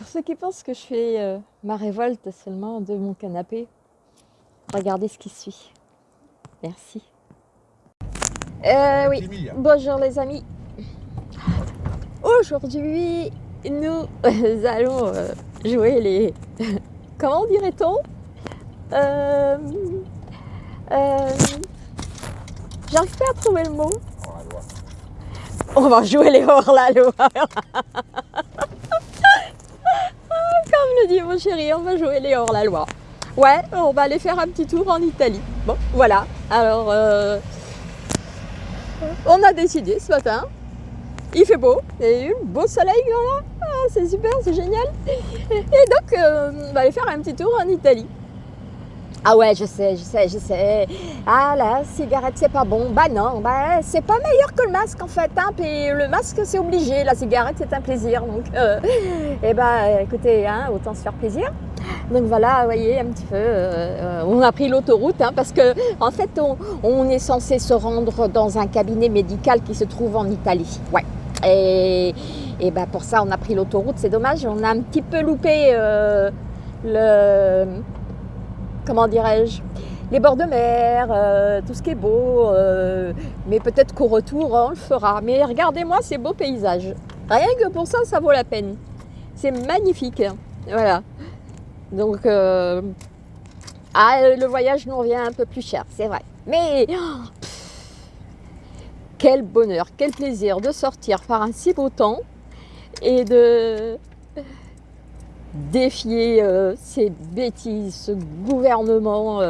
Pour ceux qui pensent que je fais euh, ma révolte seulement de mon canapé, regardez ce qui suit. Merci. Euh, oui, bonjour les amis. Aujourd'hui, nous allons euh, jouer les... Comment dirait-on? Euh, euh, J'arrive pas à trouver le mot. On va jouer les hors-la-loi. Comme le dit mon chéri, on va jouer les hors-la-loi. Ouais, on va aller faire un petit tour en Italie. Bon, voilà. Alors, euh, on a décidé ce matin. Il fait beau, et un beau soleil. Ah, c'est super, c'est génial. Et donc, euh, on va aller faire un petit tour en Italie. Ah ouais, je sais, je sais, je sais. Ah la cigarette, c'est pas bon. Bah non, bah c'est pas meilleur que le masque en fait. Hein. Puis le masque, c'est obligé. La cigarette, c'est un plaisir. Donc, euh, eh bah écoutez, hein, autant se faire plaisir. Donc voilà, vous voyez un petit peu, euh, on a pris l'autoroute hein, parce que en fait, on, on, est censé se rendre dans un cabinet médical qui se trouve en Italie. Ouais. Et, et bah pour ça, on a pris l'autoroute. C'est dommage, on a un petit peu loupé euh, le comment dirais-je, les bords de mer, euh, tout ce qui est beau. Euh, mais peut-être qu'au retour, on le fera. Mais regardez-moi ces beaux paysages. Rien que pour ça, ça vaut la peine. C'est magnifique. Voilà. Donc, euh, ah, le voyage nous revient un peu plus cher, c'est vrai. Mais oh, quel bonheur, quel plaisir de sortir par un si beau temps et de défier euh, ces bêtises, ce gouvernement. Euh,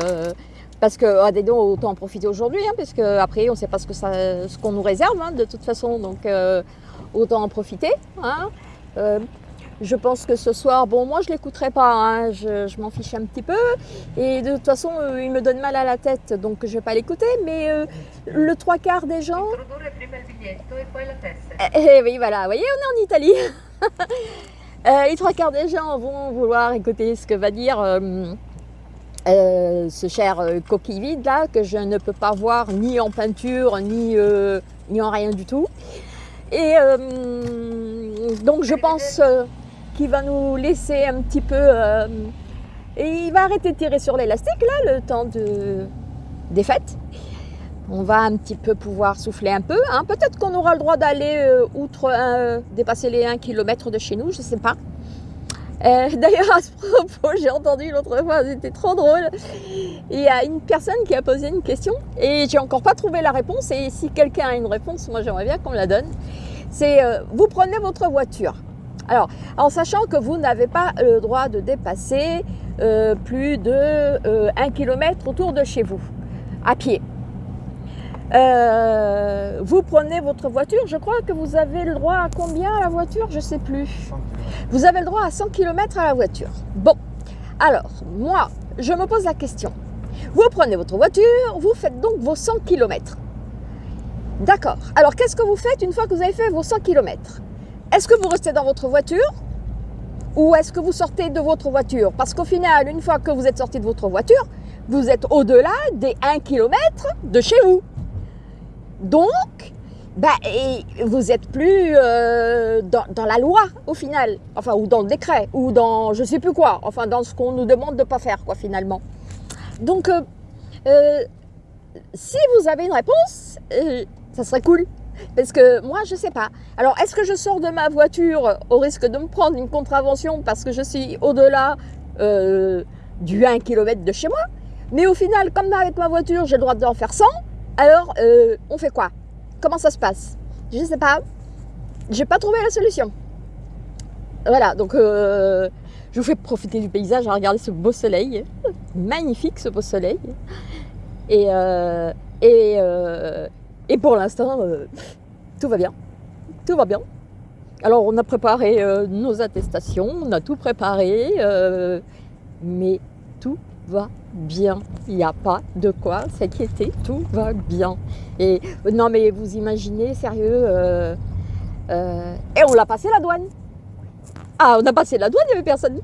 parce que, ah, donc, autant en profiter aujourd'hui, hein, parce qu'après, on ne sait pas ce qu'on ce qu'on nous réserve, hein, de toute façon. Donc, euh, autant en profiter. Hein. je pense que ce soir, bon, moi, je ne l'écouterai pas. Hein, je, je m'en fiche un petit peu. Et de toute façon, il me donne mal à la tête, donc je ne vais pas l'écouter. Mais le trois quarts des gens... Eh, eh, oui, voilà. Vous voyez, on est en Italie. Euh, les trois quarts des gens vont vouloir écouter ce que va dire euh, euh, ce cher coquille vide là, que je ne peux pas voir ni en peinture, ni, en rien du tout. Et donc je pense qu'il va nous laisser un petit peu... et il va arrêter de tirer sur l'élastique là, le temps de, des fêtes on va un petit peu pouvoir souffler un peu. Hein. Peut-être qu'on aura le droit d'aller euh, outre, euh, dépasser les 1 km de chez nous, je ne sais pas. Euh, D'ailleurs, à ce propos, j'ai entendu l'autre fois, c'était trop drôle. Il y a une personne qui a posé une question et j'ai encore pas trouvé la réponse. Et si quelqu'un a une réponse, moi j'aimerais bien qu'on la donne. C'est vous prenez votre voiture. Alors, en sachant que vous n'avez pas le droit de dépasser plus de 1 km autour de chez vous, à pied. Euh, vous prenez votre voiture, je crois que vous avez le droit à combien à la voiture Je ne sais plus. Vous avez le droit à 100 km à la voiture. Bon, alors, moi, je me pose la question. Vous prenez votre voiture, vous faites donc vos 100 km. D'accord. Alors, qu'est-ce que vous faites une fois que vous avez fait vos 100 km Est-ce que vous restez dans votre voiture ou est-ce que vous sortez de votre voiture? Parce qu'au final, une fois que vous êtes sorti de votre voiture, vous êtes au-delà des 1 km de chez vous. Donc, bah, vous n'êtes plus euh, dans, la loi au final, enfin, ou dans le décret, ou dans je sais plus quoi, enfin, dans ce qu'on nous demande de ne pas faire, quoi, finalement. Donc, euh, euh, si vous avez une réponse, ça serait cool. Parce que moi, je ne sais pas. Alors, est-ce que je sors de ma voiture au risque de me prendre une contravention parce que je suis au-delà du 1 km de chez moi? Mais au final, comme avec ma voiture, j'ai le droit d'en faire 100, alors, euh, on fait quoi? Comment ça se passe? Je ne sais pas. J'ai pas trouvé la solution. Voilà, donc euh, je vous fais profiter du paysage à regarder ce beau soleil. Magnifique ce beau soleil. Et, euh, et, pour l'instant, tout va bien. Tout va bien. Alors, on a préparé nos attestations, on a tout préparé, mais tout va bien. Il n'y a pas de quoi s'inquiéter, tout va bien. Et non, mais vous imaginez, sérieux, euh, euh, et on l'a passé la douane. Ah, on a passé la douane, il n'y avait personne.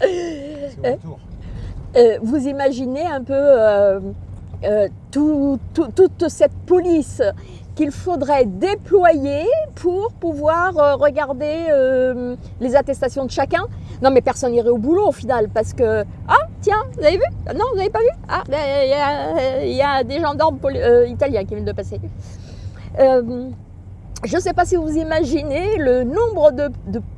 euh, vous imaginez un peu tout, tout, toute cette police qu'il faudrait déployer pour pouvoir euh, regarder euh, les attestations de chacun. Non, mais personne n'irait au boulot au final parce que ah tiens, vous avez vu? Non, vous n'avez pas vu? Ah, ben, il y, a, des gendarmes euh, italiens qui viennent de passer. Je ne sais pas si vous imaginez le nombre de,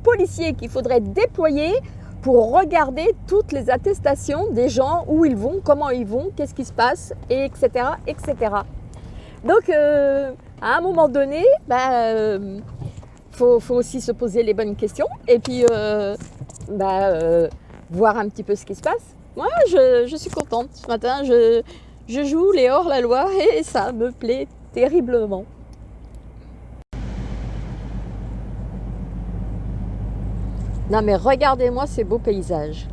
policiers qu'il faudrait déployer pour regarder toutes les attestations des gens, où ils vont, comment ils vont, qu'est-ce qui se passe, etc. etc. Donc, à un moment donné, il bah, euh, faut, faut, aussi se poser les bonnes questions et puis euh, bah, euh, voir un petit peu ce qui se passe. Moi, je, je suis contente. Ce matin, je, je joue les hors-la-loi et ça me plaît terriblement. Non mais regardez-moi ces beaux paysages.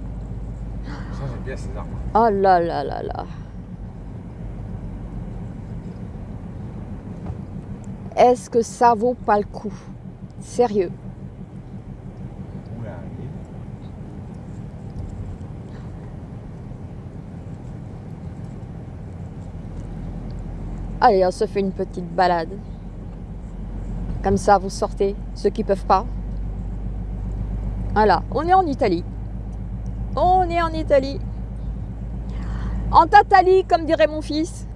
Ça j'aime bien ces arbres. Oh là là là là. Est-ce que ça vaut pas le coup? Sérieux. Allez, on se fait une petite balade. Comme ça, vous sortez, ceux qui peuvent pas. Voilà, on est en Italie. On est en Italie. En Tatali, comme dirait mon fils.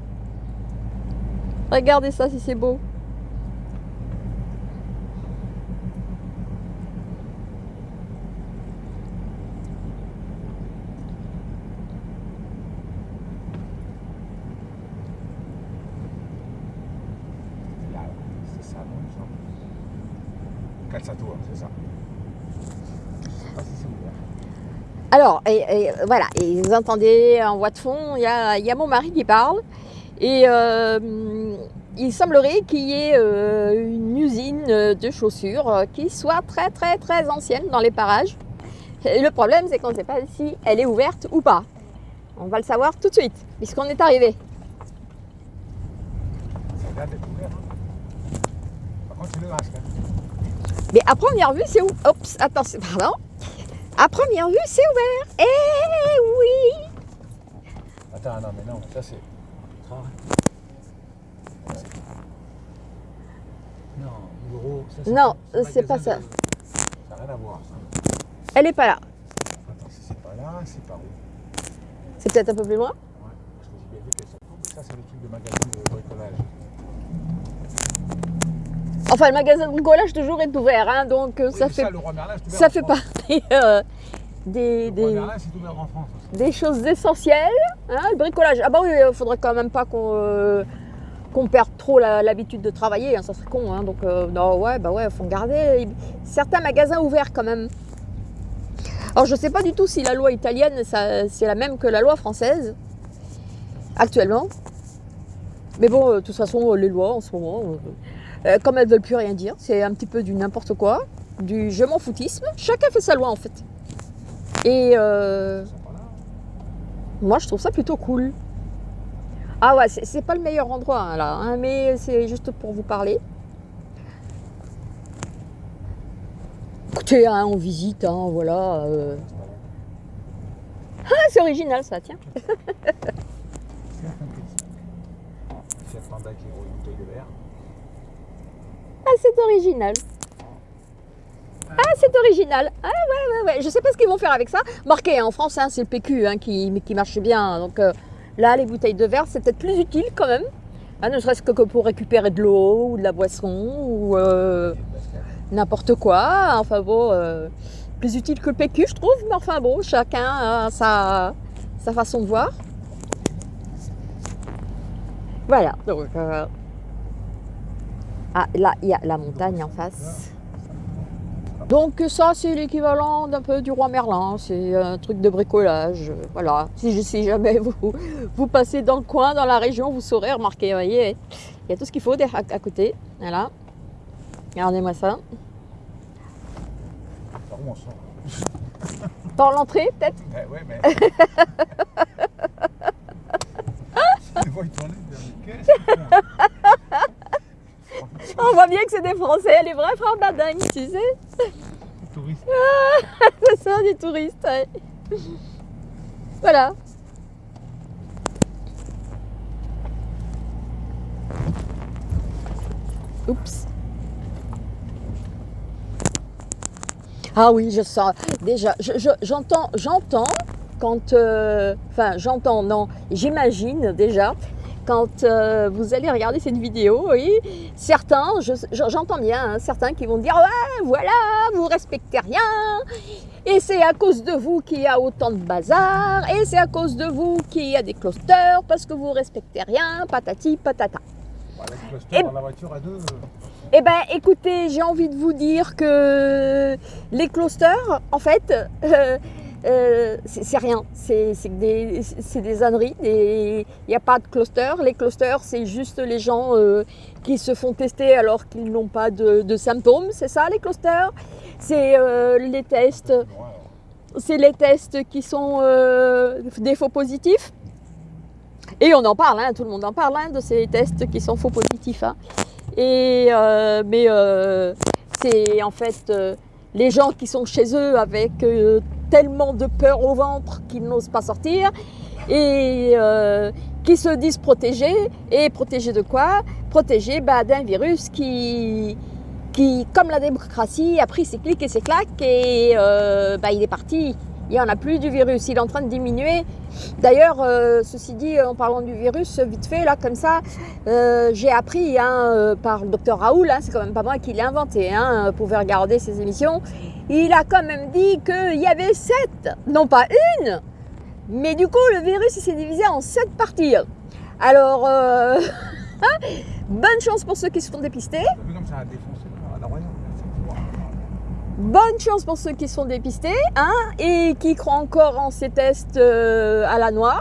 Regardez ça si c'est beau. Là, c'est ça, non, il me semble. Calzato, hein, c'est ça. Je sais pas si c'est ouvert. Alors, et, et, voilà, et vous entendez en voix de fond, il y a, y a mon mari qui parle. Et euh, il semblerait qu'il y ait euh, une usine de chaussures qui soit très très très ancienne dans les parages. Et le problème, c'est qu'on ne sait pas si elle est ouverte ou pas. On va le savoir tout de suite, puisqu'on est arrivé. A l'air d'être ouvert. hein. Par contre, c'est. Mais ouvert. Oups, attention, pardon. À première vue, c'est ouvert. Eh oui Attends, non, mais non, ça c'est. Ah. Non, l'euro, ça c'est Non, c'est pas ça. de- Ça n'a rien à voir. ça. Elle est pas là. Attends, si c'est pas là, c'est par où C'est peut-être un peu plus loin. Ouais, parce que j'ai bien vu qu'elle s'en trouve. Ça, c'est le truc de magasin de bricolage. Enfin, le magasin de bricolage toujours est ouvert, hein, donc euh, Oui, ça fait ça, le roi Merlin, c'est ouvert ça fait France. partie euh, des, des, Merlin, c'est ouvert en France aussi. des choses essentielles. hein, le bricolage. Ah bah oui, il faudrait quand même pas qu'on euh, perde trop l'habitude de travailler, hein, ça serait con. donc euh, non, ouais, bah ouais, faut garder certains magasins ouverts quand même. Alors je sais pas du tout si la loi italienne c'est la même que la loi française actuellement. Mais bon, euh, de toute façon, euh, les lois en ce moment, euh, euh, comme elles veulent plus rien dire, c'est un petit peu du n'importe quoi, du je m'en foutisme. Chacun fait sa loi en fait. Et euh, moi, je trouve ça plutôt cool. Ah ouais, c'est c'est pas le meilleur endroit hein, là, hein, mais c'est juste pour vous parler. Écoutez, hein, on visite, hein, voilà. euh. Ah, c'est original ça, tiens. Fiat Panda qui de. Ah, c'est original. Ah, c'est original. Ah, ouais, ouais, ouais. Je sais pas ce qu'ils vont faire avec ça. Marqué hein, en France, hein, c'est le PQ hein, qui, qui marche bien. Donc euh, là, les bouteilles de verre, c'est peut-être plus utile quand même. Hein, ne serait-ce que que pour récupérer de l'eau ou de la boisson ou euh, n'importe quoi. Enfin bon, euh, plus utile que le PQ, je trouve. Mais enfin bon, chacun a sa, sa façon de voir. Voilà. Donc, ah, là, il y a la montagne en face. Donc ça, c'est l'équivalent d'un peu du roi Merlin. C'est un truc de bricolage. Voilà. Si, jamais vous, vous passez dans le coin, dans la région, vous saurez remarquer. Vous voyez, il y a tout ce qu'il faut derrière- à, à côté. Voilà. Regardez-moi ça. Par l'entrée, peut-être? Eh ouais, mais. Je vois, il tournait, il dit, Qu'est-ce que c'est On voit bien que c'est des Français, les vrais frères Badingue, tu sais. Touriste. C'est ça, des touristes. ouais. Voilà. Oups. Ah oui, je sens. Déjà, j'entends, j'entends quand. euh, Enfin, j'entends, non, j'imagine déjà quand euh, vous allez regarder cette vidéo, oui, certains, je- je- j'entends bien, hein, certains qui vont dire ouais, voilà, vous respectez rien, et c'est à cause de vous qu'il y a autant de bazar, et c'est à cause de vous qu'il y a des clusters parce que vous respectez rien, patati patata. Bah, Et- dans la voiture à deux. euh, Eh ben, écoutez, j'ai envie de vous dire que les clusters, en fait, euh, euh, c'est rien. C'est des, des âneries. Il n'y a pas de cluster. Les clusters, c'est juste les gens euh, qui se font tester alors qu'ils n'ont pas de, symptômes. C'est ça, les clusters C'est euh, les tests c'est les tests qui sont des faux positifs. Et on en parle, hein, tout le monde en parle hein, de ces tests qui sont faux positifs. hein. Et, mais c'est en fait les gens qui sont chez eux avec tellement de peur au ventre qu'ils n'osent pas sortir et euh, qui se disent protégés. Et protégés de quoi? Protégés bah, d'un virus qui, qui, comme la démocratie, a pris ses clics et ses claques et euh, bah, il est parti. Il n'y en a plus du virus, il est en train de diminuer. D'ailleurs, euh, ceci dit, en parlant du virus, vite fait, là, comme ça, euh, j'ai appris hein, par le docteur Raoul, hein, c'est quand même pas moi qui l'ai inventé, hein, vous pouvez regarder ses émissions, il a quand même dit qu'il y avait sept, non pas une, mais du coup, le virus s'est divisé en sept parties. Alors, euh, bonne chance pour ceux qui se font dépister. Bonne chance pour ceux qui sont dépistés hein, et qui croient encore en ces tests euh, à la noix,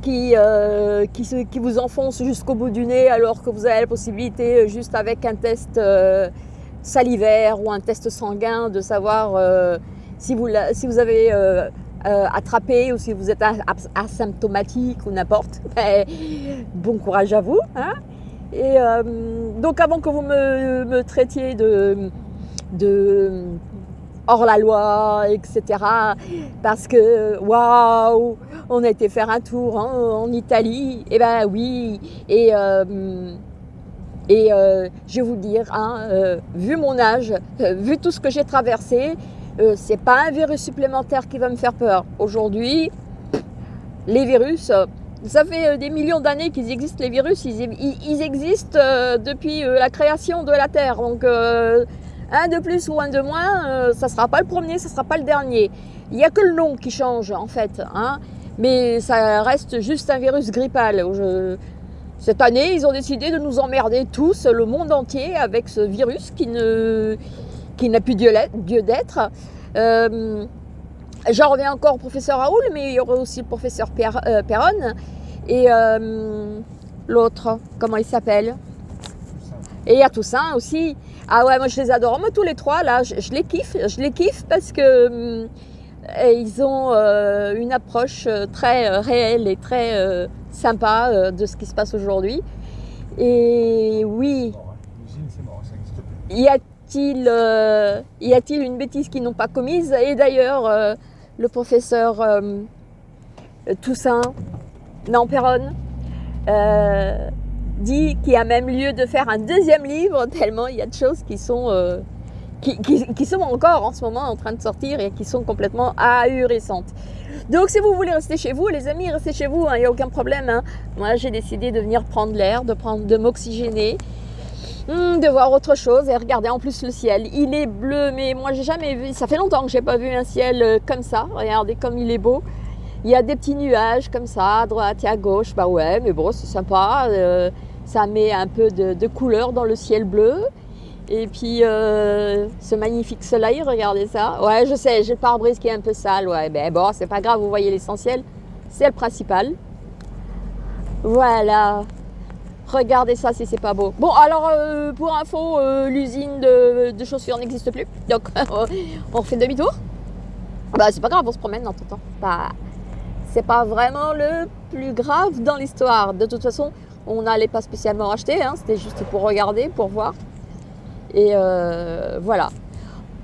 qui, euh, qui, se- qui vous enfoncent jusqu'au bout du nez alors que vous avez la possibilité, juste avec un test euh, salivaire ou un test sanguin, de savoir euh, si, vous, si vous avez euh, euh, attrapé ou si vous êtes as- as- asymptomatique ou n'importe. Ben, bon courage à vous. hein. Et donc avant que vous me, traitiez de de hors la loi, etc. Parce que waouh, on a été faire un tour en Italie. Et ben oui. Et et euh, je vais vous dire, hein, euh, vu mon âge, euh, vu tout ce que j'ai traversé, c'est pas un virus supplémentaire qui va me faire peur. Aujourd'hui, les virus, ça fait des millions d'années qu'ils existent, les virus, ils, existent depuis la création de la Terre. Donc, un de plus ou un de moins, ça ne sera pas le premier, ça ne sera pas le dernier. Il n'y a que le nom qui change, en fait. Hein, mais ça reste juste un virus grippal. Cette année, ils ont décidé de nous emmerder tous, le monde entier, avec ce virus qui ne qui n'a plus Dieu d'être. Euh, J'en reviens encore au professeur Raoul, mais il y aura aussi le professeur euh, Perron et euh, l'autre, comment il s'appelle? Et il y a Toussaint aussi. Ah ouais, moi je les adore. Moi tous les trois là, je, je les kiffe. Je les kiffe parce que hum, ils ont euh, une approche euh, très euh, réelle et très sympa de ce qui se passe aujourd'hui. Et oui, y a-t-il y une bêtise qu'ils n'ont pas commise? Et d'ailleurs, le professeur Toussaint, euh, dit qu'il y a même lieu de faire un deuxième livre, tellement il y a de choses qui sont, qui, sont encore en ce moment en train de sortir et qui sont complètement ahurissantes. Donc si vous voulez rester chez vous, les amis, restez chez vous, hein, il n'y a aucun problème. hein. Moi j'ai décidé de venir prendre l'air, de, de m'oxygéner. Hmm, de voir autre chose et regarder en plus le ciel. Il est bleu, mais moi j'ai jamais vu. Ça fait longtemps que j'ai pas vu un ciel euh, comme ça. Regardez comme il est beau. Il y a des petits nuages comme ça, à droite et à gauche. Bah ouais, mais bon, c'est sympa. euh, ça met un peu de couleur dans le ciel bleu. Et puis euh, ce magnifique soleil, regardez ça. Ouais, je sais, j'ai le pare-brise qui est un peu sale. Ouais, ben bon, c'est pas grave, vous voyez l'essentiel. C'est le principal. Voilà. Regardez ça si c'est pas beau. Bon, alors euh, pour info, euh, l'usine de, chaussures n'existe plus. Donc on refait demi-tour. Bah c'est pas grave, on se promène dans tout temps. Bah, c'est pas vraiment le plus grave dans l'histoire. De toute façon, on n'allait pas spécialement acheter, hein, c'était juste pour regarder, pour voir. Et euh, voilà.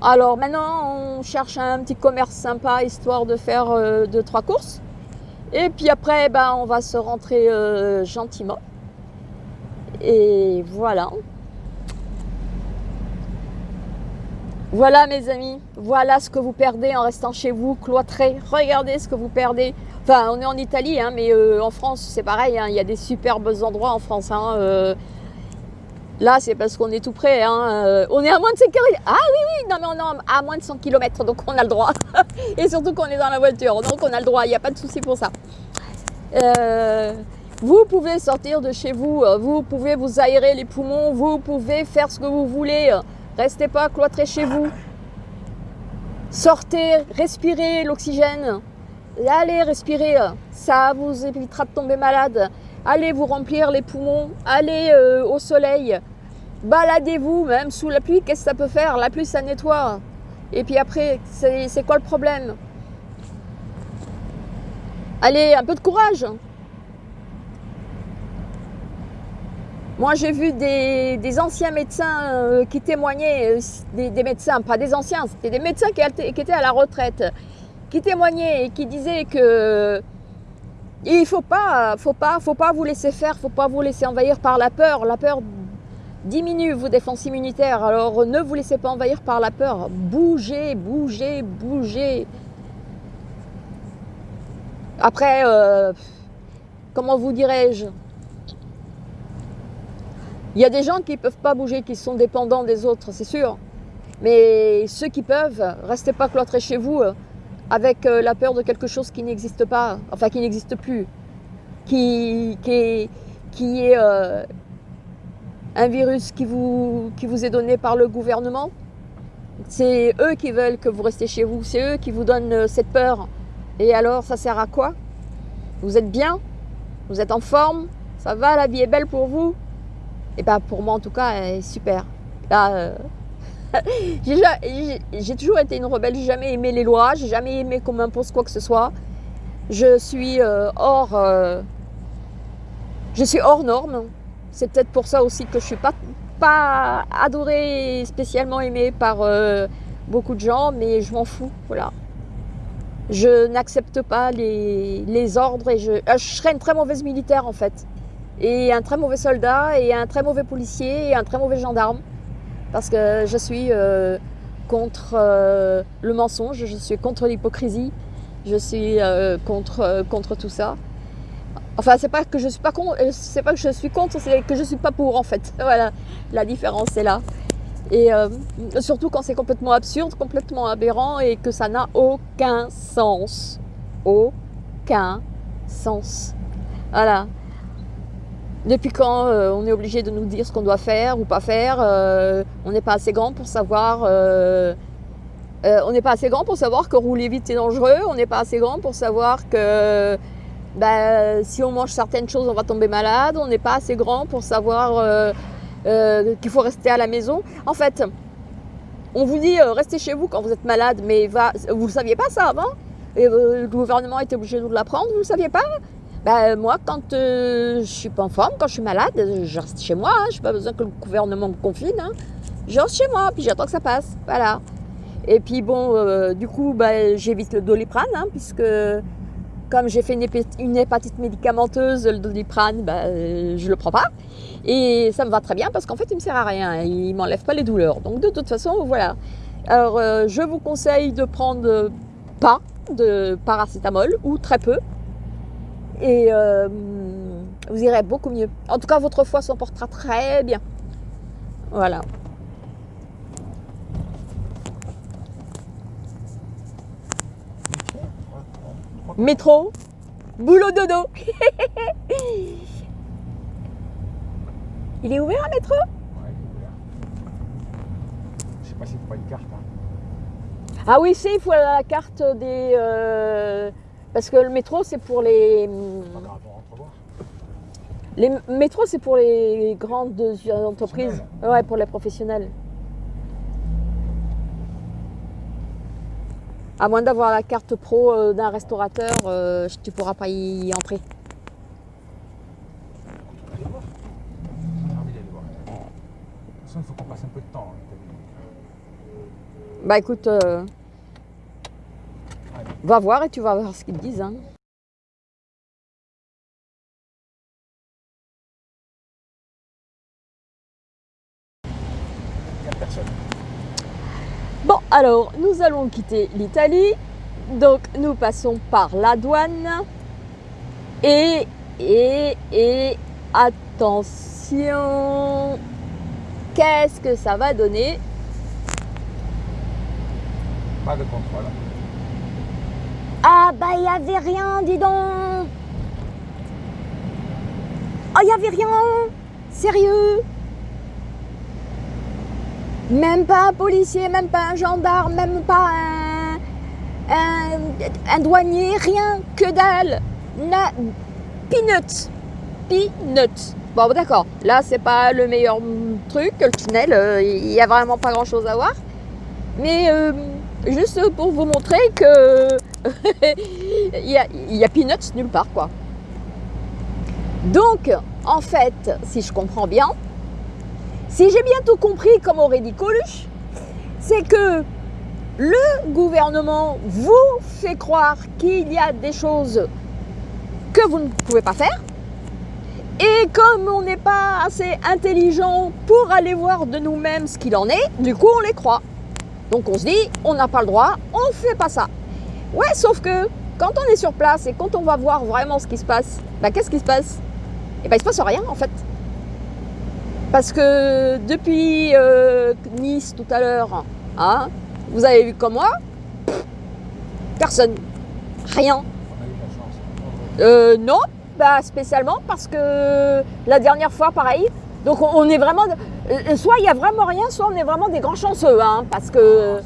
Alors maintenant, on cherche un petit commerce sympa histoire de faire euh, deux trois courses. Et puis après, ben, on va se rentrer euh, gentiment. Et voilà. Voilà mes amis, voilà ce que vous perdez en restant chez vous, cloîtré. Regardez ce que vous perdez. Enfin, on est en Italie, hein, mais en France, c'est pareil. hein, Il y a des superbes endroits en France. hein. Là, c'est parce qu'on est tout près. hein, euh, on est à moins de 5 km. Ah oui, oui, non, mais on est à moins de 100 km, donc on a le droit. Et surtout qu'on est dans la voiture, donc on a le droit. Il n'y a pas de souci pour ça. Euh, vous pouvez sortir de chez vous, euh, vous pouvez vous aérer les poumons, vous pouvez faire ce que vous voulez. Restez pas cloîtré chez vous. Sortez, respirez l'oxygène. Allez respirer, ça vous évitera de tomber malade. Allez vous remplir les poumons, allez euh, au soleil. Baladez-vous même sous la pluie, qu'est-ce que ça peut faire? La pluie ça nettoie. Et puis après, c'est quoi le problème? Allez, un peu de courage. Moi, j'ai vu des, anciens médecins euh, qui témoignaient, euh, des, médecins, pas des anciens, c'était des médecins qui étaient à la retraite, qui témoignaient et qui disaient que il faut pas, faut pas, faut pas vous laisser faire, faut pas vous laisser envahir par la peur. La peur diminue vos défenses immunitaires. Alors, ne vous laissez pas envahir par la peur. Bougez, bougez, bougez. Après, euh, comment vous dirais-je? Il y a des gens qui ne peuvent pas bouger, qui sont dépendants des autres, c'est sûr. Mais ceux qui peuvent, restez pas cloîtrés chez vous euh, avec euh, la peur de quelque chose qui n'existe pas, enfin qui n'existe plus, qui, qui est, qui est euh, un virus qui vous, qui vous est donné par le gouvernement. C'est eux qui veulent que vous restiez chez vous, c'est eux qui vous donnent euh, cette peur. Et alors, ça sert à quoi? Vous êtes bien? Vous êtes en forme? Ça va? La vie est belle pour vous? Et bien, pour moi, en tout cas, elle est super. Là, j'ai ja- j'ai- j'ai toujours été une rebelle, j'ai jamais aimé les lois, j'ai jamais aimé qu'on m'impose quoi que ce soit. Je suis euh, hors, euh, je suis hors norme. C'est peut-être pour ça aussi que je suis pas pas adorée, et spécialement aimée par euh, beaucoup de gens, mais je m'en fous, voilà. Je n'accepte pas les, les ordres et je, euh, je serais une très mauvaise militaire en fait. Et un très mauvais soldat et un très mauvais policier et un très mauvais gendarme. Parce que je suis euh, contre euh, le mensonge, je suis contre l'hypocrisie, je suis euh, contre, contre tout ça. Enfin, c'est pas que je suis pas contre, c'est pas que je suis contre, c'est que je suis pas pour en fait. Voilà, la différence est là. Et surtout quand c'est complètement absurde, complètement aberrant et que ça n'a aucun sens. Aucun sens. Voilà. Depuis quand euh, on est obligé de nous dire ce qu'on doit faire ou pas faire euh, On n'est pas assez grand pour savoir. euh, on n'est pas assez grand pour savoir que rouler vite c'est dangereux. On n'est pas assez grand pour savoir que bah, si on mange certaines choses, on va tomber malade. On n'est pas assez grand pour savoir qu'il faut rester à la maison. En fait, on vous dit restez chez vous quand vous êtes malade, mais va, vous ne saviez pas ça avant? Et, Le gouvernement était obligé de vous l'apprendre, vous ne le saviez pas? Ben, moi, quand euh, je suis pas en forme, quand je suis malade, je reste chez moi. Hein, je n'ai pas besoin que le gouvernement me confine. hein. Je reste chez moi, puis j'attends que ça passe. Voilà. Et puis bon, euh, du coup, ben, j'évite le doliprane, hein, puisque comme j'ai fait une, hépatite, médicamenteuse, le doliprane, ben, euh, je le prends pas. Et ça me va très bien parce qu'en fait, il me sert à rien. Il m'enlève pas les douleurs. Donc de toute façon, voilà. Alors, euh, je vous conseille de prendre pas de paracétamol ou très peu. Et euh, vous irez beaucoup mieux. En tout cas, votre foie s'en portera très bien. Voilà. Métro, boulot dodo. Il est ouvert métro? Ouais, il est ouvert. Je sais pas s'il faut pas une carte. Hein. Ah oui, c'est, il faut la carte des... euh, parce que le métro, c'est pour les... Pas grave, on rentre voir. Les métros, c'est pour les grandes entreprises. Ouais, pour les professionnels. À moins d'avoir la carte pro euh, d'un restaurateur, euh, tu pourras pas y entrer. Il faut qu'on passe un peu de temps. hein. Bah écoute, euh. Va voir et tu vas voir ce qu'ils disent. hein. Bon, Alors, nous allons quitter l'Italie. Donc, nous passons par la douane. Et, et, et, attention, qu'est-ce que ça va donner? Pas de contrôle. Ah, bah, il n'y avait rien, dis donc. Oh, il n'y avait rien. Sérieux Même pas un policier, même pas un gendarme, même pas un, un, douanier, rien, que dalle. Na, peanuts. Peanuts. Bon, d'accord. Là, c'est pas le meilleur truc. Le tunnel, euh, il n'y a vraiment pas grand chose à voir. Mais euh, juste pour vous montrer que il y, a, peanuts nulle part, quoi. Donc, en fait, si je comprends bien, si j'ai bien tout compris, comme aurait dit Coluche, c'est que le gouvernement vous fait croire qu'il y a des choses que vous ne pouvez pas faire. Et comme on n'est pas assez intelligent pour aller voir de nous-mêmes ce qu'il en est, du coup on les croit. Donc on se dit, on n'a pas le droit, on ne fait pas ça. Ouais, sauf que quand on est sur place et quand on va voir vraiment ce qui se passe, bah, qu'est-ce qui se passe? Et ben il se passe rien en fait. Parce que depuis euh, Nice tout à l'heure, hein, vous avez vu comme moi, personne, rien. Euh, non, bah spécialement parce que la dernière fois, pareil. Donc on, est vraiment, euh, soit il y a vraiment rien, soit on est vraiment des grands chanceux, hein, parce que.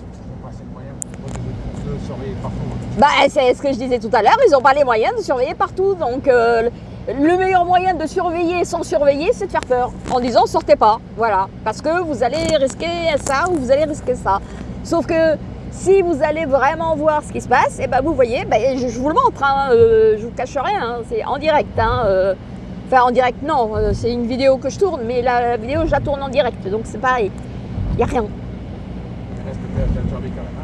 Bah, c'est ce que je disais tout à l'heure, ils n'ont pas les moyens de surveiller partout. Donc, euh, le meilleur moyen de surveiller sans surveiller, c'est de faire peur. En disant, sortez pas. Voilà. Parce que vous allez risquer ça ou vous allez risquer ça. Sauf que si vous allez vraiment voir ce qui se passe, et ben vous voyez, ben, je, vous le montre, hein, euh, je vous cache rien, hein, c'est en direct. Hein, euh, enfin, en direct, non, euh, c'est une vidéo que je tourne, mais la, vidéo, je la tourne en direct. Donc, c'est pareil. Il n'y a rien. Reste quand même.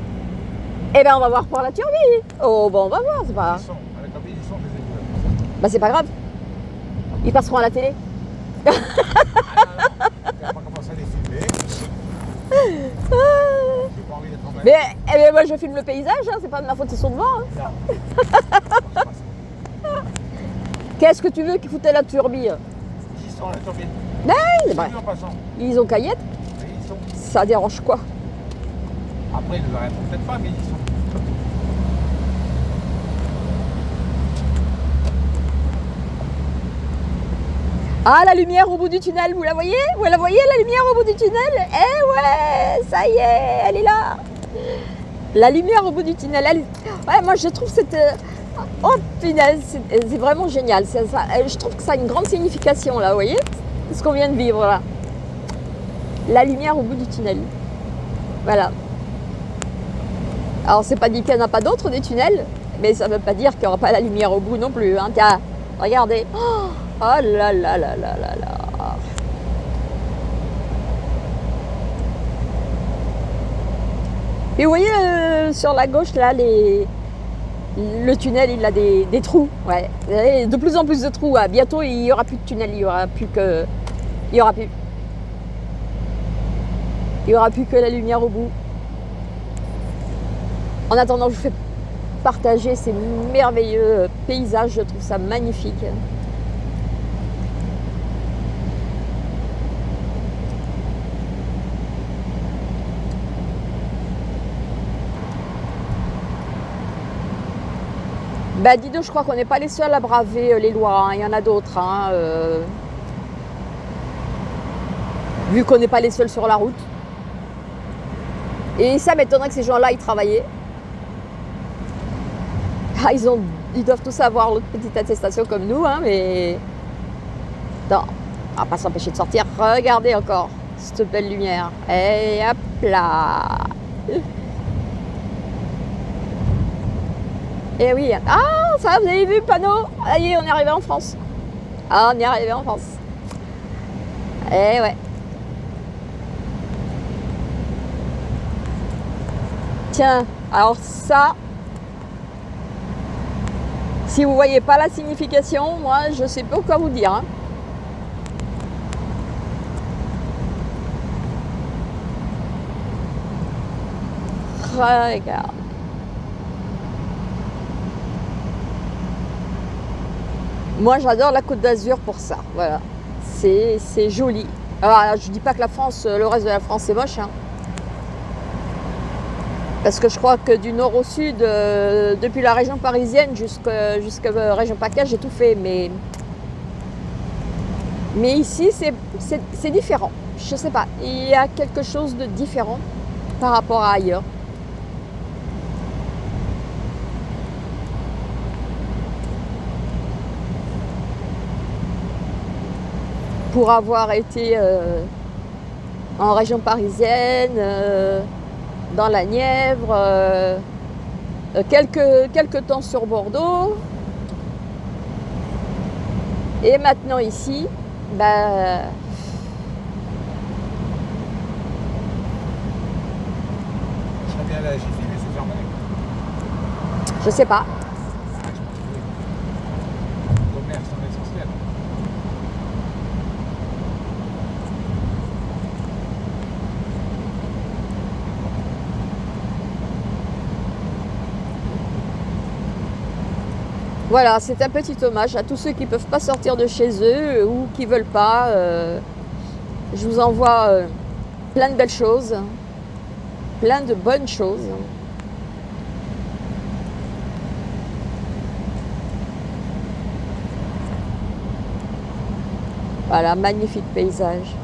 Hein. Eh ben, on va voir pour la turbine. Oh, bon, on va voir, c'est pas. Ils sont, avec la ils sont des. Bah, c'est pas grave. Ils passeront à la télé. Ah, non, non, on va pas commencer à les filmer. J'ai pas envie d'être en Mais, eh ben, moi, je filme le paysage, hein, c'est pas de ma faute, ils sont devant. hein. Qu'est-ce que tu veux qu'ils foutaient la turbine Ils sont la turbine. Ben, en passant. Ils ont caillette, ils sont. ça dérange quoi? Après, ils ne arrêteront peut-être pas, mais ils sont. Ah, la lumière au bout du tunnel, vous la voyez? Vous la voyez, la lumière au bout du tunnel? Eh ouais, ça y est, elle est là. La lumière au bout du tunnel, elle... Ouais, moi, je trouve cette... euh, Oh, punaise, c'est c'est vraiment génial. Euh, je trouve que ça a une grande signification, là, vous voyez? Ce qu'on vient de vivre, là. La lumière au bout du tunnel. Voilà. Alors, c'est pas dit qu'il n'y en a pas d'autres, des tunnels, mais ça ne veut pas dire qu'il n'y aura pas la lumière au bout non plus. Hein. Tiens, regardez. Oh, oh là là là là là là. Et vous voyez euh, sur la gauche là, les... le tunnel il a des, trous. Ouais. De plus en plus de trous. Ah, bientôt il n'y aura plus de tunnel, il y aura plus que. Il y aura plus. Il n'y aura plus que la lumière au bout. En attendant, je vous fais partager ces merveilleux paysages. Je trouve ça magnifique. Bah dis je crois qu'on n'est pas les seuls à braver euh, les lois. hein. Il y en a d'autres. hein, euh, Vu qu'on n'est pas les seuls sur la route. Et ça m'étonnerait que ces gens-là, ils travaillaient. Ah, ils, ont, ils doivent tous avoir l'autre petite attestation comme nous, hein, mais... Non, on va pas s'empêcher de sortir. Regardez encore cette belle lumière. Et hop là Et oui. Ah, ça, vous avez vu le panneau? Est, on est arrivé en France. Ah, on est arrivé en France. Eh ouais. Tiens, alors ça, si vous voyez pas la signification, moi, je sais pas quoi vous dire. hein. Regarde. Moi, j'adore la Côte d'Azur pour ça. Voilà. C'est joli. Alors, je dis pas que la France, le reste de la France, c'est moche. Hein. Parce que je crois que du nord au sud, euh, depuis la région parisienne jusqu'à la région PACA, j'ai tout fait. Mais, mais ici, c'est différent. Je sais pas. Il y a quelque chose de différent par rapport à ailleurs. Pour avoir été euh, en région parisienne, euh, dans la Nièvre, euh, quelques, quelques temps sur Bordeaux. Et maintenant ici, bah, Je sais pas. Voilà, c'est un petit hommage à tous ceux qui ne peuvent pas sortir de chez eux ou qui ne veulent pas. Euh, je vous envoie euh, plein de belles choses, plein de bonnes choses. Voilà, magnifique paysage.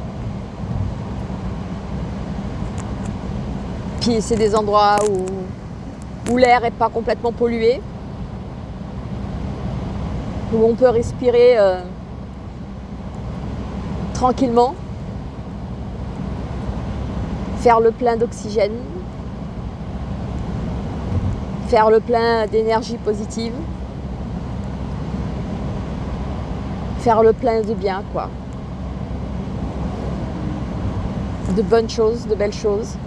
Puis c'est des endroits où, où l'air n'est pas complètement pollué où on peut respirer euh, tranquillement, faire le plein d'oxygène, faire le plein d'énergie positive, faire le plein de bien, quoi. De bonnes choses, de belles choses.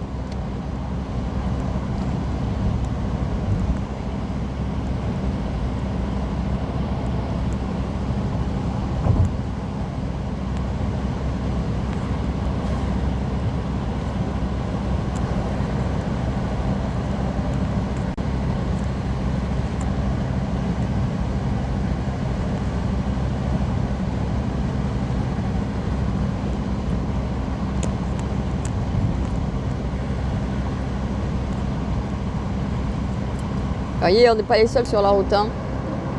Vous voyez, on n'est pas les seuls sur la route. Hein.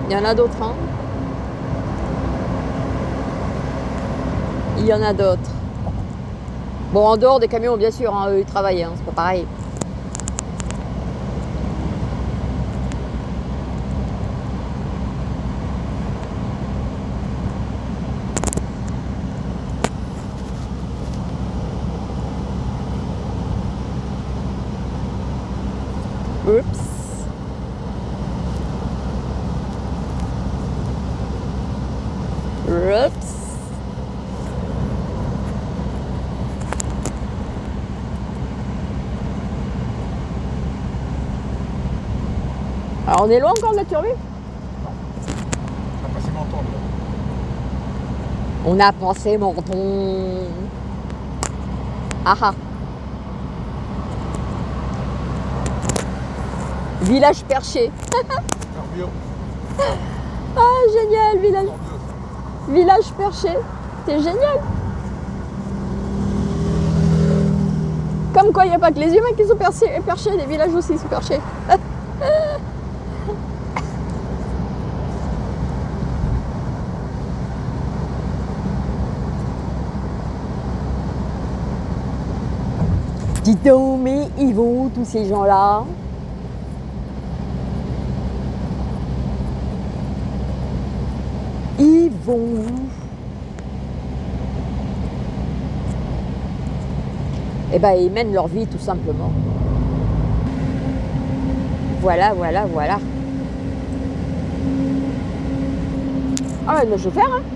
Il y en a d'autres. Hein. Il y en a d'autres. Bon, en dehors des camions, bien sûr, hein, eux, ils travaillent, c'est pas pareil. Oups. Alors on est loin encore de la turbine Non. On a passé Menton. On a passé Menton. Ah ah. Village perché. ah génial, village. Village perché. C'est génial. Comme quoi il n'y a pas que les humains qui sont perchés, perchés les villages aussi sont perchés. Dis donc, mais ils vont tous ces gens-là Ils vont Eh bien, ils mènent leur vie tout simplement. Voilà, voilà, voilà. Ah, vais faire, hein?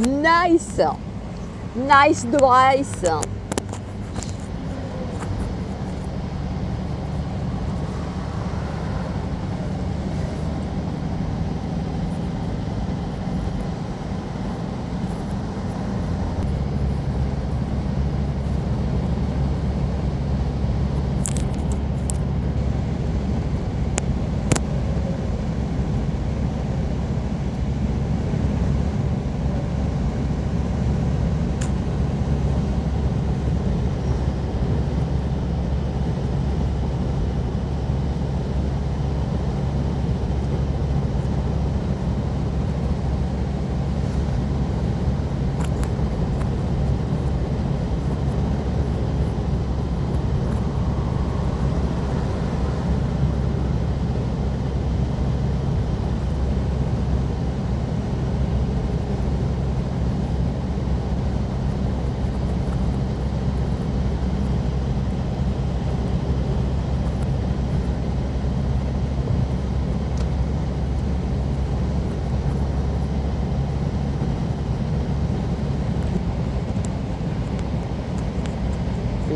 Nice, nice, nice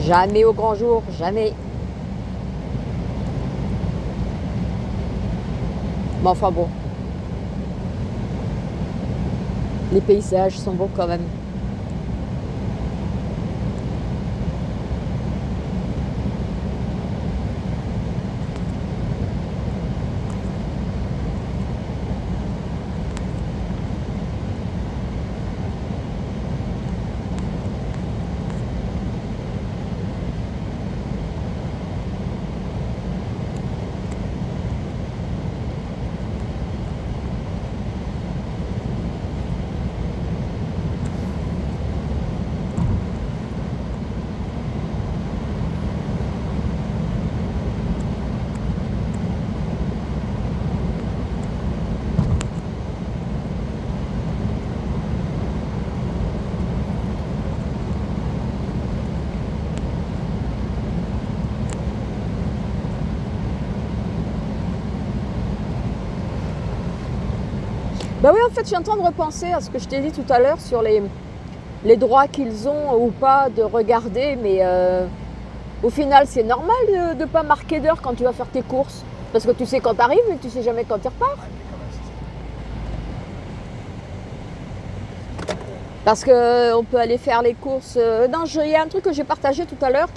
Jamais au grand jour, jamais. Mais enfin bon. Les paysages sont beaux quand même. Bah oui, en fait, je suis en train de repenser à ce que je t'ai dit tout à l'heure sur les, les droits qu'ils ont ou pas de regarder, mais euh, au final, c'est normal de ne pas marquer d'heure quand tu vas faire tes courses. Parce que tu sais quand tu arrives, mais tu sais jamais quand tu repars. Parce qu'on peut aller faire les courses. euh, Non, il y a un truc que j'ai partagé tout à l'heure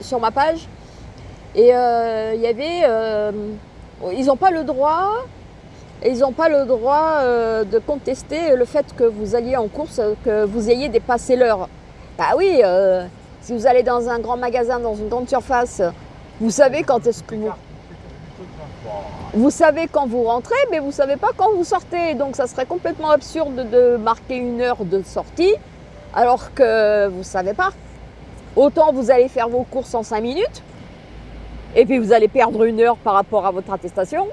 sur ma page. Et euh, il y avait. euh, ils n'ont pas le droit. Et ils n'ont pas le droit euh, de contester le fait que vous alliez en course, euh, que vous ayez dépassé l'heure. Bah oui, euh, si vous allez dans un grand magasin, dans une grande surface, vous savez quand est-ce que vous. Vous savez quand vous rentrez, mais vous ne savez pas quand vous sortez. Donc ça serait complètement absurde de marquer une heure de sortie alors que vous ne savez pas. Autant vous allez faire vos courses en 5 minutes et puis vous allez perdre une heure par rapport à votre attestation.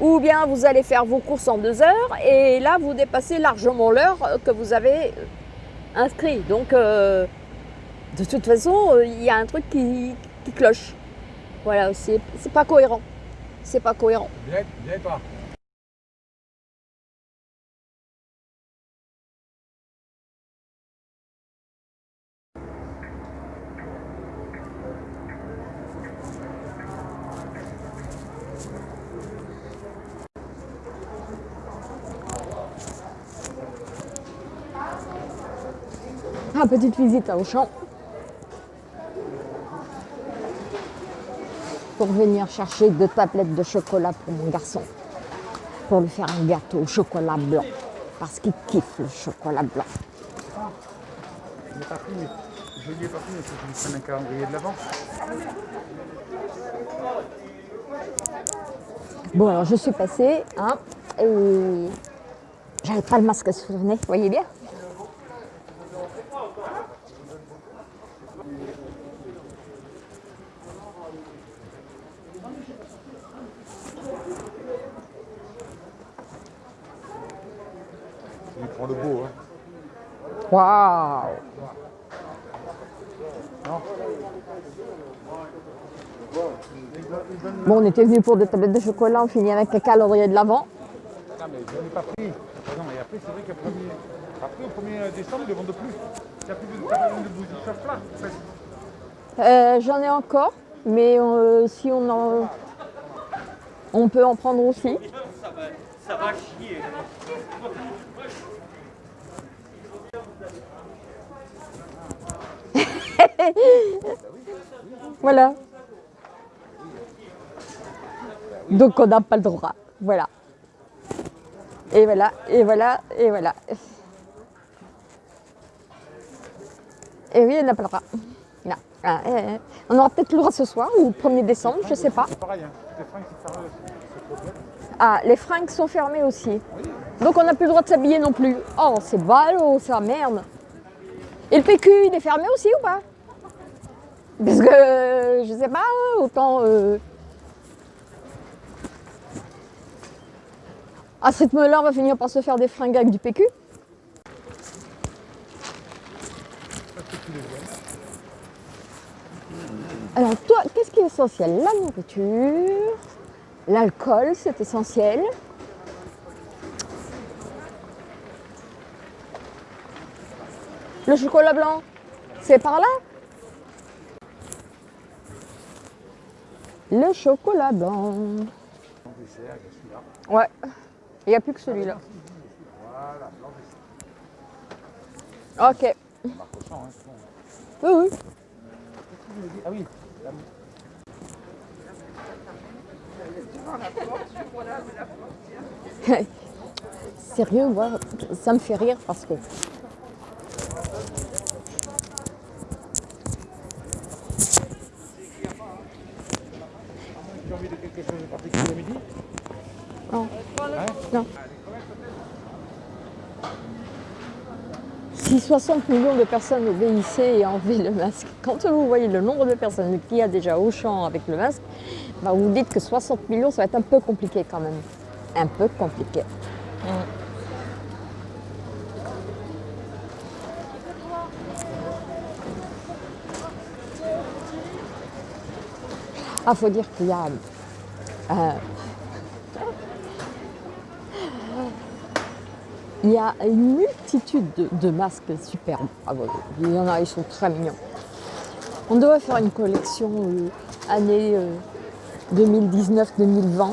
Ou bien vous allez faire vos courses en deux heures et là vous dépassez largement l'heure que vous avez inscrit. Donc euh, de toute façon, euh, il y a un truc qui, cloche. Voilà, c'est pas cohérent. C'est pas cohérent. Viens, viens pas. Petite visite à Auchan. Pour venir chercher deux tablettes de chocolat pour mon garçon. Pour lui faire un gâteau au chocolat blanc. Parce qu'il kiffe le chocolat blanc. Je un calendrier de l'avant. Bon, alors je suis passée, hein, et j'avais pas le masque sur le nez, voyez bien Il prend le beau, hein. Waouh Bon, on était venus pour deux tablettes de chocolat, on finit avec un calendrier de l'avant. Ah, mais je l'ai pas pris. Non, il y a après, c'est vrai qu'après après, au 1er décembre, ils ne vendent plus. Il n'y a plus de de bougies plat. Euh, J'en ai encore, mais euh, si on en. On peut en prendre aussi. Ça va, ça va Voilà. Donc on n'a pas le droit. Voilà. Et voilà, et voilà, et voilà. Et oui, on n'a pas le droit. Non. Ah, eh, eh. On aura peut-être le droit ce soir ou le 1er décembre, je sais pas. Pareil, hein. les fringues aussi. Ah, les fringues sont fermées aussi. Donc on n'a plus le droit de s'habiller non plus. Oh, c'est ballot, ça, merde. Et le PQ, il est fermé aussi ou pas? Parce que, euh, je sais pas, autant... Euh... À ce rythme-là, on va finir par se faire des fringues avec du PQ. Alors toi, qu'est-ce qui est essentiel? La nourriture, l'alcool, c'est essentiel. Le chocolat blanc, c'est par là? Le chocolat blanc. Ouais, il n'y a plus que celui-là. Ok. Oui, oui. Ah oui, Sérieux, moi, ça me fait rire parce que tu as envie de quelque chose de particulier à midi Non. Non. Si 60 millions de personnes obéissaient et enlevaient le masque, quand vous voyez le nombre de personnes qu'il y a déjà au champ avec le masque, bah vous dites que 60 millions, ça va être un peu compliqué quand même. Un peu compliqué. Ah, faut dire qu'il y a euh, Il y a une multitude de, masques superbes. Ah il y en a, ils sont très mignons. On devrait faire une collection euh, année 2019-2020.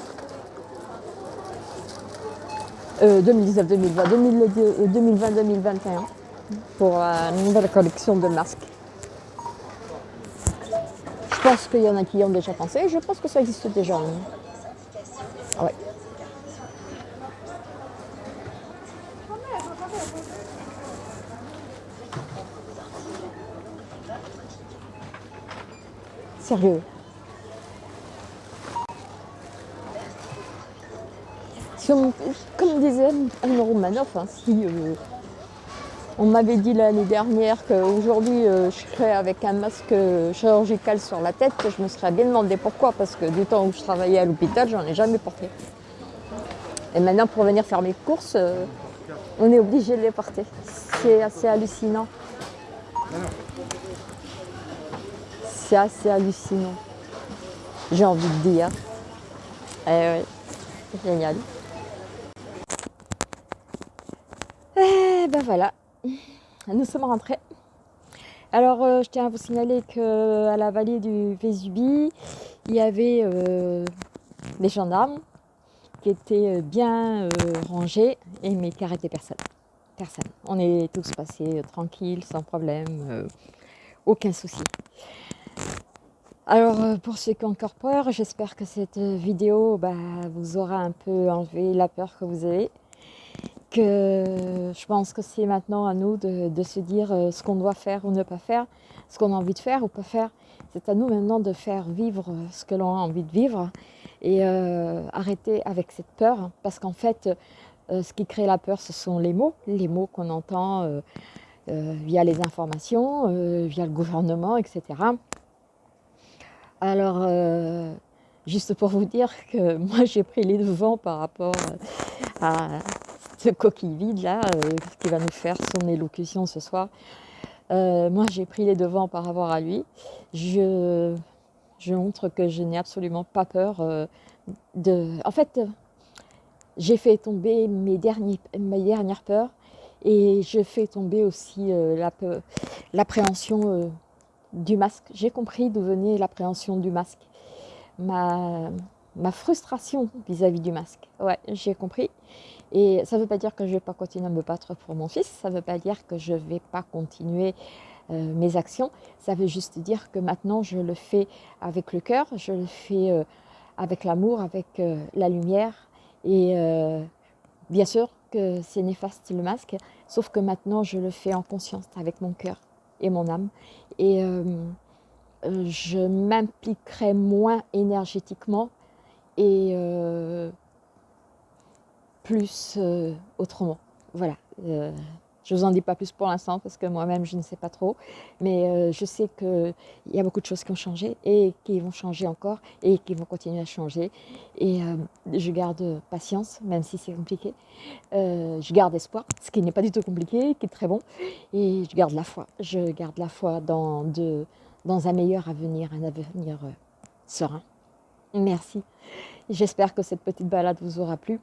Euh, 2019-2020, 2020-2021 pour euh, une nouvelle collection de masques. Je pense qu'il y en a qui y ont déjà pensé. Je pense que ça existe déjà. hein. Sérieux. Comme disait Anne Romanoff, hein, si euh, on m'avait dit l'année dernière qu'aujourd'hui euh, je serais avec un masque chirurgical sur la tête, je me serais bien demandé pourquoi, parce que du temps où je travaillais à l'hôpital, j'en ai jamais porté. Et maintenant, pour venir faire mes courses, euh, on est obligé de les porter. C'est assez hallucinant. C'est assez hallucinant. J'ai envie de dire. Eh ouais, génial. Eh ben voilà, nous sommes rentrés. Alors, euh, je tiens à vous signaler qu'à la vallée du Vésubie, il y avait euh, des gendarmes qui étaient euh, bien rangés et mais qui arrêtaient personne. Personne. On est tous passés tranquilles, sans problème, aucun souci. Alors, euh, pour ceux qui ont encore peur, j'espère que cette euh, vidéo bah, vous aura un peu enlevé la peur que vous avez. Que je pense que c'est maintenant à nous de, se dire euh, ce qu'on doit faire ou ne pas faire, ce qu'on a envie de faire ou pas faire. C'est à nous maintenant de faire vivre euh, ce que l'on a envie de vivre et euh, arrêter avec cette peur. Parce qu'en fait, euh, ce qui crée la peur, ce sont les mots, les mots qu'on entend euh, euh, via les informations, euh, via le gouvernement, etc. Alors, euh, juste pour vous dire que moi j'ai pris les devants par rapport à ce coquille vide là, euh, qui va nous faire son élocution ce soir. Euh, moi j'ai pris les devants par rapport à lui. Je, montre que je n'ai absolument pas peur euh, de. En fait, j'ai fait tomber mes, derniers, mes dernières peurs et je fais tomber aussi l'appréhension du masque. J'ai compris d'où venait l'appréhension du masque. Ma, ma frustration vis-à-vis du masque. Ouais, j'ai compris. Et ça ne veut pas dire que je ne vais pas continuer à me battre pour mon fils. Ça ne veut pas dire que je ne vais pas continuer euh, mes actions. Ça veut juste dire que maintenant, je le fais avec le cœur. Je le fais avec l'amour, avec la lumière. Et bien sûr, que c'est néfaste le masque, sauf que maintenant je le fais en conscience avec mon cœur et mon âme. Et euh, euh, je m'impliquerai moins énergétiquement et euh, plus autrement. Voilà. Je ne vous en dis pas plus pour l'instant parce que moi-même, je ne sais pas trop. Mais euh, je sais qu'il y a beaucoup de choses qui ont changé et qui vont changer encore et qui vont continuer à changer. Et euh, je garde patience, même si c'est compliqué. Euh, je garde espoir, ce qui n'est pas du tout compliqué, qui est très bon. Et je garde la foi. Je garde la foi dans, un meilleur avenir, un avenir serein. Merci. J'espère que cette petite balade vous aura plu.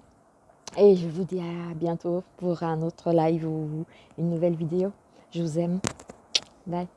Et je vous dis à bientôt pour un autre live ou une nouvelle vidéo. Je vous aime. Bye.